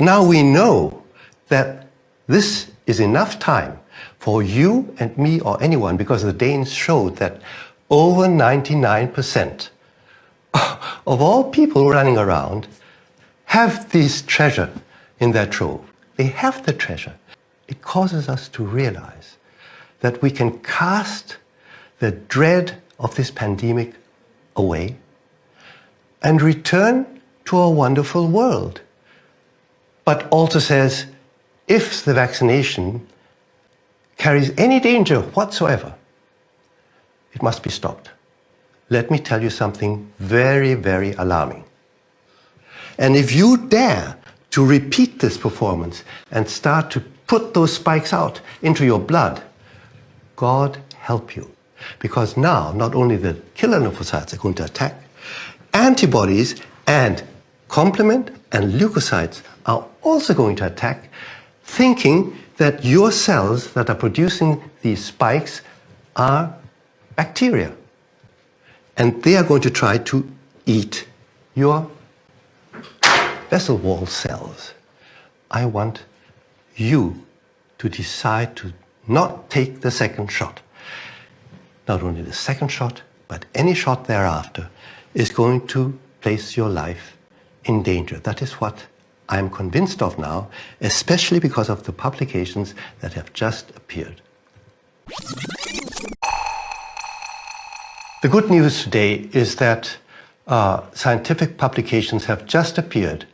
now we know that this is enough time for you and me or anyone, because the Danes showed that over 99% of all people running around have this treasure in their trove. They have the treasure. It causes us to realize that we can cast the dread of this pandemic away and return to a wonderful world. But also says, if the vaccination carries any danger whatsoever, it must be stopped. Let me tell you something very, very alarming. And if you dare to repeat this performance and start to put those spikes out into your blood, God help you. Because now, not only the killer lymphocytes are going to attack, antibodies and complement and leukocytes are also going to attack, thinking that your cells that are producing these spikes are bacteria. And they are going to try to eat your vessel wall cells. I want you to decide to not take the second shot. Not only the second shot, but any shot thereafter is going to place your life in danger. That is what I'm convinced of now, especially because of the publications that have just appeared. The good news today is that uh, scientific publications have just appeared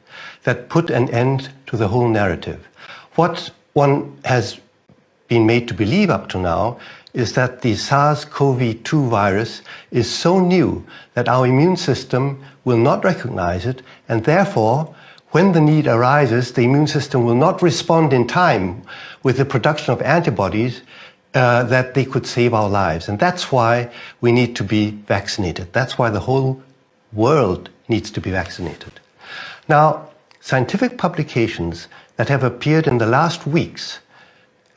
that put an end to the whole narrative. What one has been made to believe up to now is that the SARS-CoV-2 virus is so new that our immune system will not recognize it and therefore when the need arises, the immune system will not respond in time with the production of antibodies uh, that they could save our lives. And that's why we need to be vaccinated. That's why the whole world needs to be vaccinated. Now, scientific publications that have appeared in the last weeks,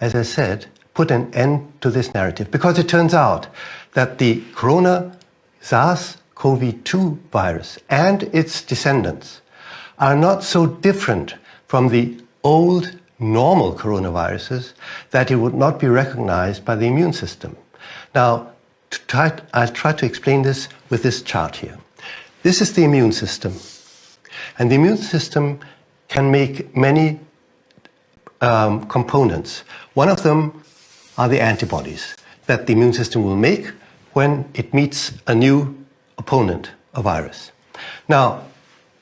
as I said, put an end to this narrative because it turns out that the corona SARS-CoV-2 virus and its descendants are not so different from the old normal coronaviruses that it would not be recognized by the immune system. Now, try, I'll try to explain this with this chart here. This is the immune system. And the immune system can make many um, components. One of them are the antibodies that the immune system will make when it meets a new opponent, a virus. Now,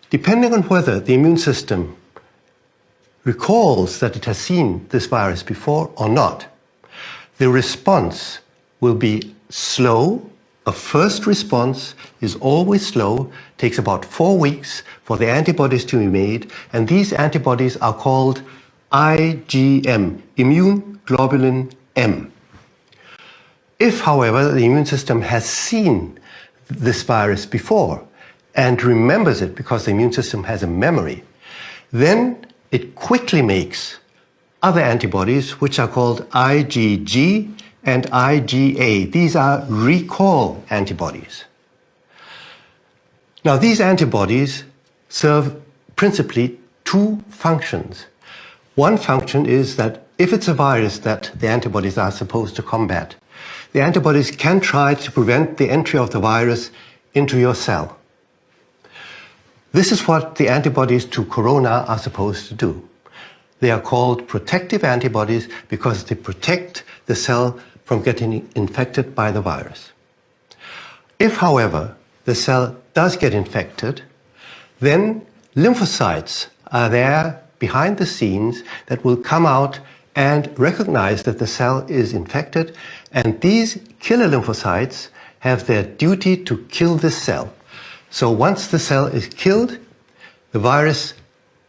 depending on whether the immune system recalls that it has seen this virus before or not, the response will be slow. A first response is always slow, takes about four weeks for the antibodies to be made, and these antibodies are called IgM, immune globulin M. If, however, the immune system has seen this virus before and remembers it because the immune system has a memory, then it quickly makes other antibodies which are called IgG and IgA. These are recall antibodies. Now these antibodies serve principally two functions. One function is that if it's a virus that the antibodies are supposed to combat, the antibodies can try to prevent the entry of the virus into your cell. This is what the antibodies to corona are supposed to do. They are called protective antibodies because they protect the cell from getting infected by the virus. If, however, the cell does get infected, then lymphocytes are there behind the scenes that will come out and recognize that the cell is infected and these killer lymphocytes have their duty to kill the cell. So once the cell is killed, the virus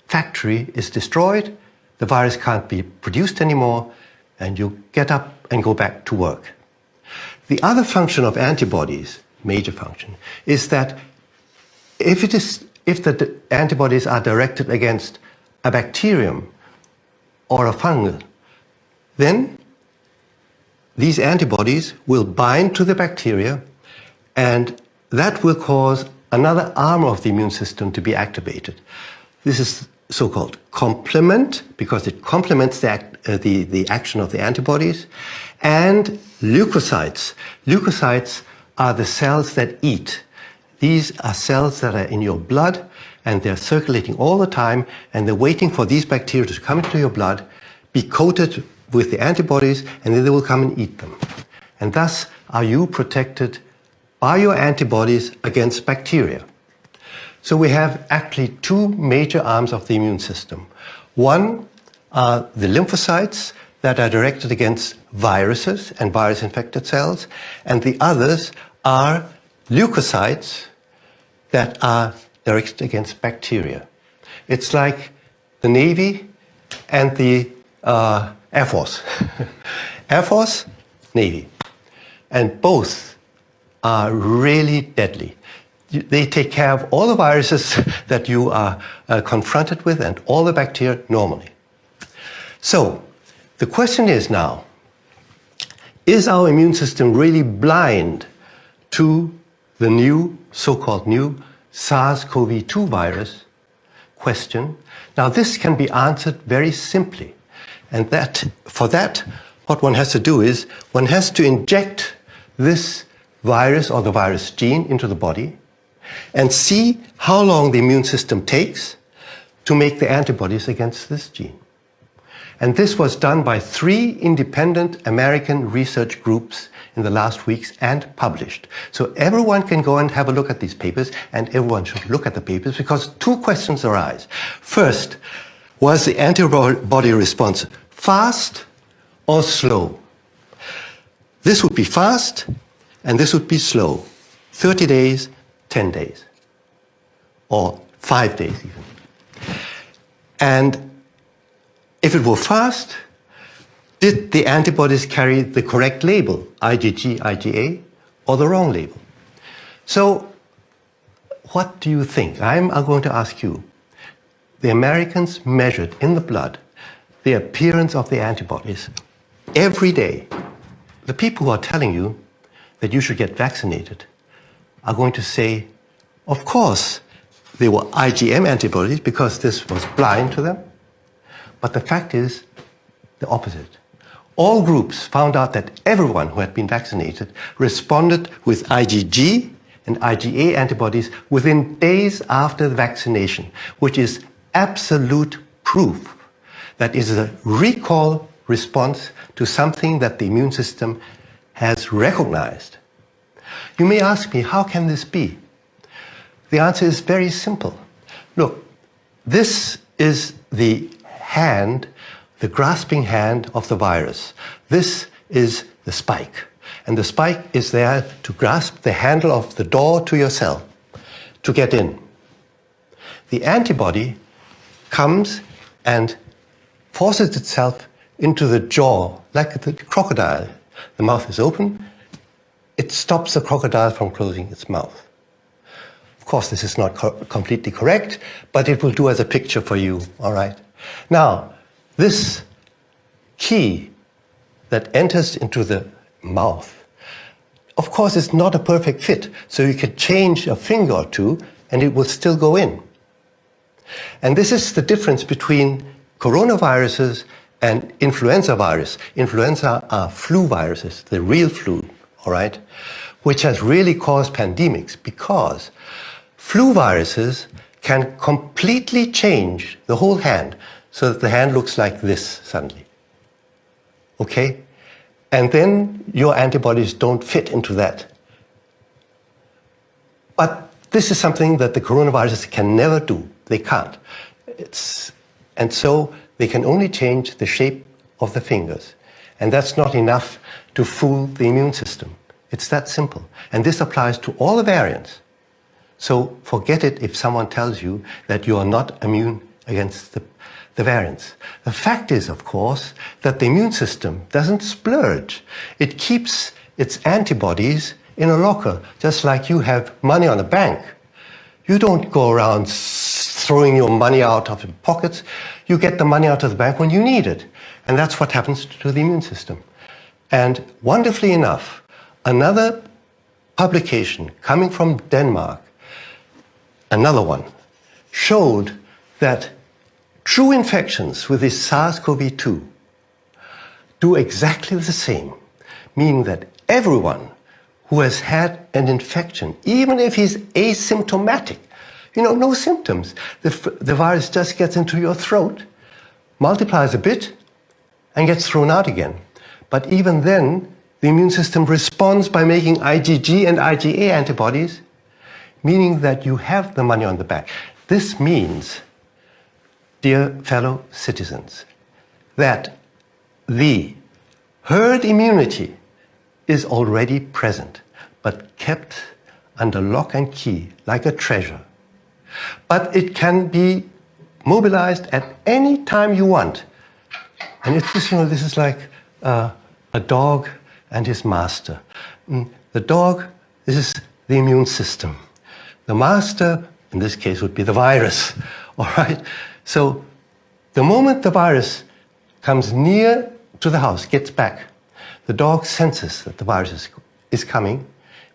factory is destroyed, the virus can't be produced anymore, and you get up and go back to work. The other function of antibodies, major function, is that if, it is, if the antibodies are directed against a bacterium or a fungal, then these antibodies will bind to the bacteria and that will cause another arm of the immune system to be activated. This is so-called complement, because it complements the, act, uh, the, the action of the antibodies, and leukocytes. Leukocytes are the cells that eat. These are cells that are in your blood, and they're circulating all the time, and they're waiting for these bacteria to come into your blood, be coated with the antibodies, and then they will come and eat them. And thus are you protected by your antibodies against bacteria. So we have actually two major arms of the immune system. One are the lymphocytes that are directed against viruses and virus-infected cells, and the others are leukocytes that are directed against bacteria. It's like the Navy and the uh, Air Force. Air Force, Navy. And both are really deadly. They take care of all the viruses that you are uh, confronted with and all the bacteria normally. So, the question is now, is our immune system really blind to the new, so-called new SARS-CoV-2 virus question? Now, this can be answered very simply. And that, for that, what one has to do is one has to inject this virus or the virus gene into the body and see how long the immune system takes to make the antibodies against this gene. And this was done by three independent American research groups in the last weeks and published. So everyone can go and have a look at these papers and everyone should look at the papers because two questions arise. First, was the antibody response fast or slow? This would be fast and this would be slow. 30 days, 10 days, or five days even. And if it were fast, did the antibodies carry the correct label, IgG, IgA, or the wrong label? So what do you think? I'm going to ask you. The Americans measured in the blood the appearance of the antibodies every day. The people who are telling you that you should get vaccinated are going to say, of course, they were IgM antibodies because this was blind to them. But the fact is the opposite. All groups found out that everyone who had been vaccinated responded with IgG and IgA antibodies within days after the vaccination, which is absolute proof that is a recall response to something that the immune system has recognized. You may ask me, how can this be? The answer is very simple. Look, this is the hand, the grasping hand of the virus. This is the spike. And the spike is there to grasp the handle of the door to your cell, to get in. The antibody comes and forces itself into the jaw, like the crocodile. The mouth is open, it stops the crocodile from closing its mouth. Of course, this is not co completely correct, but it will do as a picture for you, all right? Now, this key that enters into the mouth, of course, is not a perfect fit, so you can change a finger or two and it will still go in. And this is the difference between coronaviruses and influenza virus. Influenza are flu viruses, the real flu, all right, which has really caused pandemics because flu viruses can completely change the whole hand so that the hand looks like this suddenly. Okay? And then your antibodies don't fit into that. But this is something that the coronaviruses can never do. They can't. It's, and so they can only change the shape of the fingers. And that's not enough to fool the immune system. It's that simple. And this applies to all the variants. So forget it if someone tells you that you are not immune against the, the variants. The fact is, of course, that the immune system doesn't splurge. It keeps its antibodies in a locker, just like you have money on a bank. You don't go around throwing your money out of your pockets. You get the money out of the bank when you need it. And that's what happens to the immune system. And wonderfully enough, another publication coming from Denmark, another one, showed that True infections with this SARS-CoV-2 do exactly the same, meaning that everyone who has had an infection, even if he's asymptomatic, you know, no symptoms, the, the virus just gets into your throat, multiplies a bit, and gets thrown out again. But even then, the immune system responds by making IgG and IgA antibodies, meaning that you have the money on the back. This means, dear fellow citizens, that the herd immunity is already present, but kept under lock and key like a treasure. But it can be mobilized at any time you want. And it's just, you know, this is like uh, a dog and his master. Mm, the dog, is the immune system. The master, in this case, would be the virus. All right? So the moment the virus comes near to the house, gets back, the dog senses that the virus is, coming,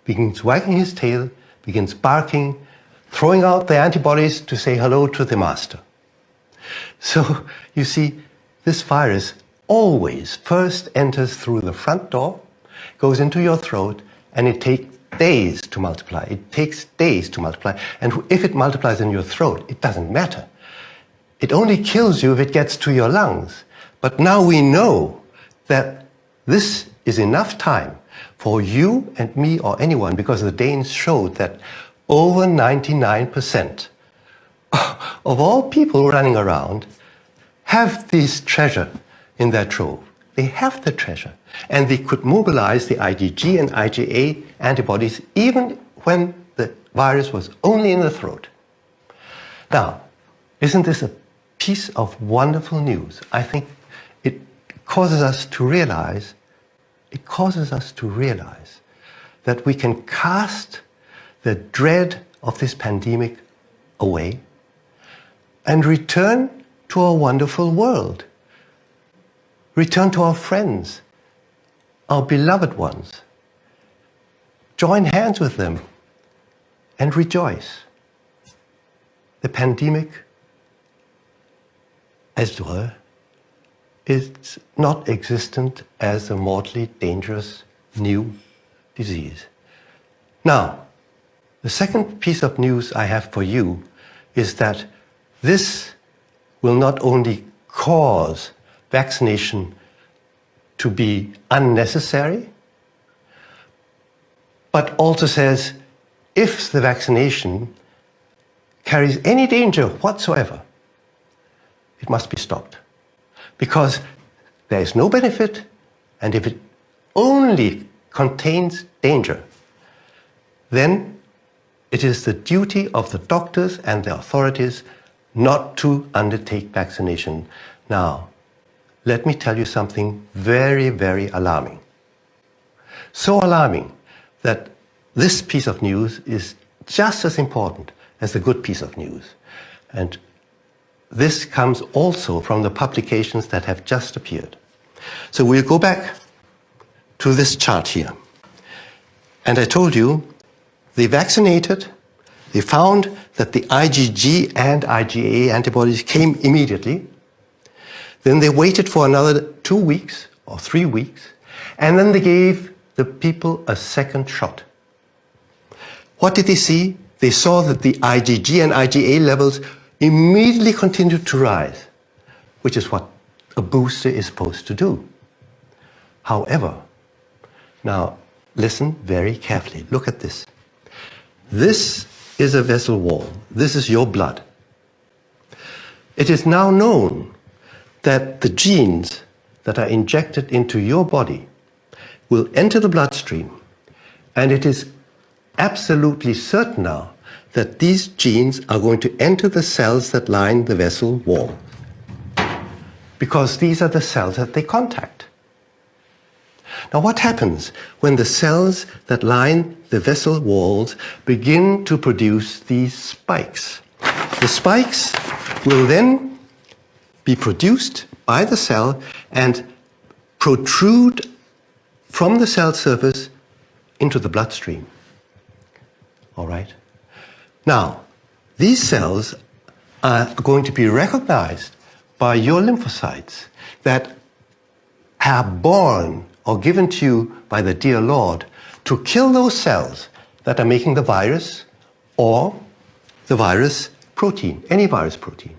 begins wagging his tail, begins barking, throwing out the antibodies to say hello to the master. So you see, this virus always first enters through the front door, goes into your throat, and it takes days to multiply. It takes days to multiply. And if it multiplies in your throat, it doesn't matter. It only kills you if it gets to your lungs. But now we know that this is enough time for you and me or anyone, because the Danes showed that over 99% of all people running around have this treasure in their trove. They have the treasure. And they could mobilize the IgG and IgA antibodies even when the virus was only in the throat. Now, isn't this a piece of wonderful news? I think causes us to realize, it causes us to realize that we can cast the dread of this pandemic away and return to our wonderful world Return to our friends, our beloved ones. Join hands with them and rejoice. The pandemic, as it were, is not existent as a mortally dangerous new disease. Now, the second piece of news I have for you is that this will not only cause vaccination to be unnecessary, but also says if the vaccination carries any danger whatsoever, it must be stopped. Because there is no benefit, and if it only contains danger, then it is the duty of the doctors and the authorities not to undertake vaccination. Now, let me tell you something very, very alarming. So alarming that this piece of news is just as important as the good piece of news. And this comes also from the publications that have just appeared. So we'll go back to this chart here. And I told you, they vaccinated, they found that the IgG and IgA antibodies came immediately, then they waited for another two weeks or three weeks, and then they gave the people a second shot. What did they see? They saw that the IgG and IgA levels immediately continued to rise, which is what a booster is supposed to do. However, now listen very carefully. Look at this. This is a vessel wall. This is your blood. It is now known that the genes that are injected into your body will enter the bloodstream. And it is absolutely certain now that these genes are going to enter the cells that line the vessel wall. Because these are the cells that they contact. Now what happens when the cells that line the vessel walls begin to produce these spikes? The spikes will then be produced by the cell and protrude from the cell surface into the bloodstream. All right? Now, these cells are going to be recognized by your lymphocytes that are born or given to you by the dear Lord to kill those cells that are making the virus or the virus protein, any virus protein.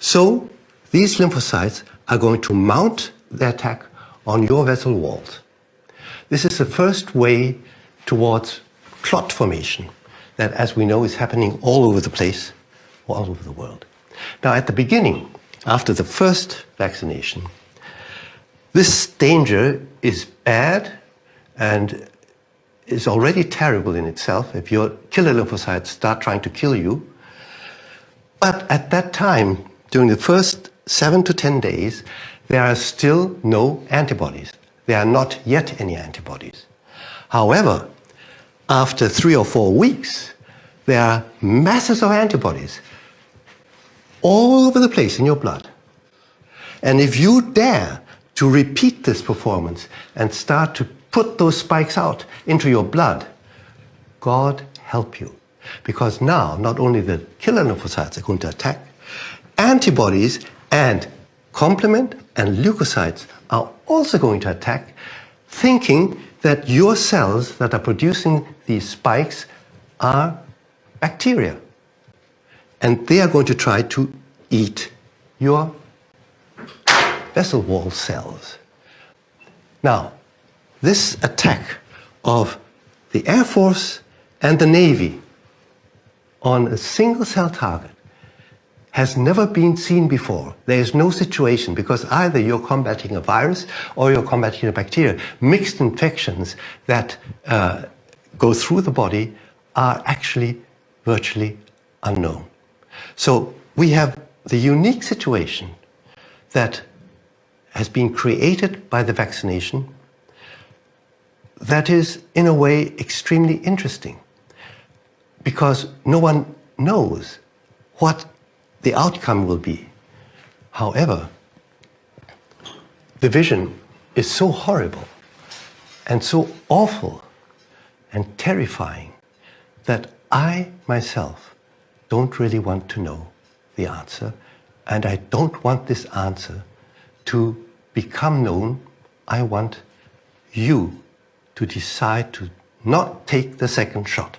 So these lymphocytes are going to mount the attack on your vessel walls. This is the first way towards clot formation that, as we know, is happening all over the place, all over the world. Now, at the beginning, after the first vaccination, this danger is bad and is already terrible in itself if your killer lymphocytes start trying to kill you. But at that time, during the first seven to 10 days, there are still no antibodies. There are not yet any antibodies. However, after three or four weeks, there are masses of antibodies all over the place in your blood. And if you dare to repeat this performance and start to put those spikes out into your blood, God help you. Because now, not only the killer lymphocytes are going to attack, antibodies and complement and leukocytes are also going to attack, thinking that your cells that are producing these spikes are bacteria. And they are going to try to eat your vessel wall cells. Now, this attack of the Air Force and the Navy on a single cell target has never been seen before. There is no situation because either you're combating a virus or you're combating a bacteria. Mixed infections that uh, go through the body are actually virtually unknown. So we have the unique situation that has been created by the vaccination that is, in a way, extremely interesting because no one knows what the outcome will be. However, the vision is so horrible and so awful and terrifying that I myself don't really want to know the answer and I don't want this answer to become known. I want you to decide to not take the second shot.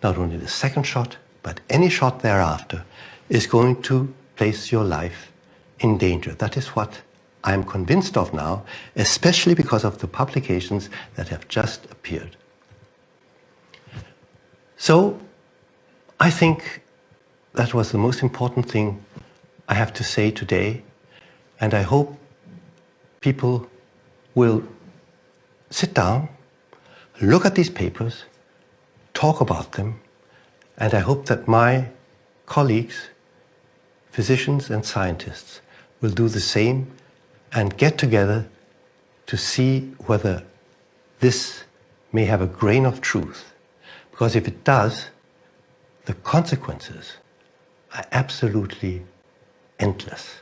Not only the second shot, but any shot thereafter is going to place your life in danger. That is what I'm convinced of now, especially because of the publications that have just appeared. So I think that was the most important thing I have to say today, and I hope people will sit down, look at these papers, talk about them, and I hope that my colleagues, physicians and scientists will do the same and get together to see whether this may have a grain of truth. Because if it does, the consequences are absolutely endless.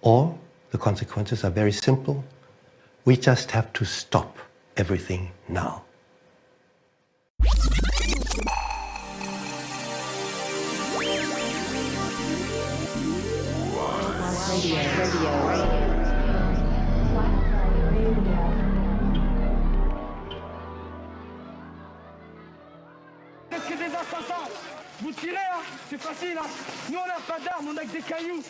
Or the consequences are very simple. We just have to stop everything now. Vous tirez, hein C'est facile, hein. Nous, on n'a pas d'armes, on a que des cailloux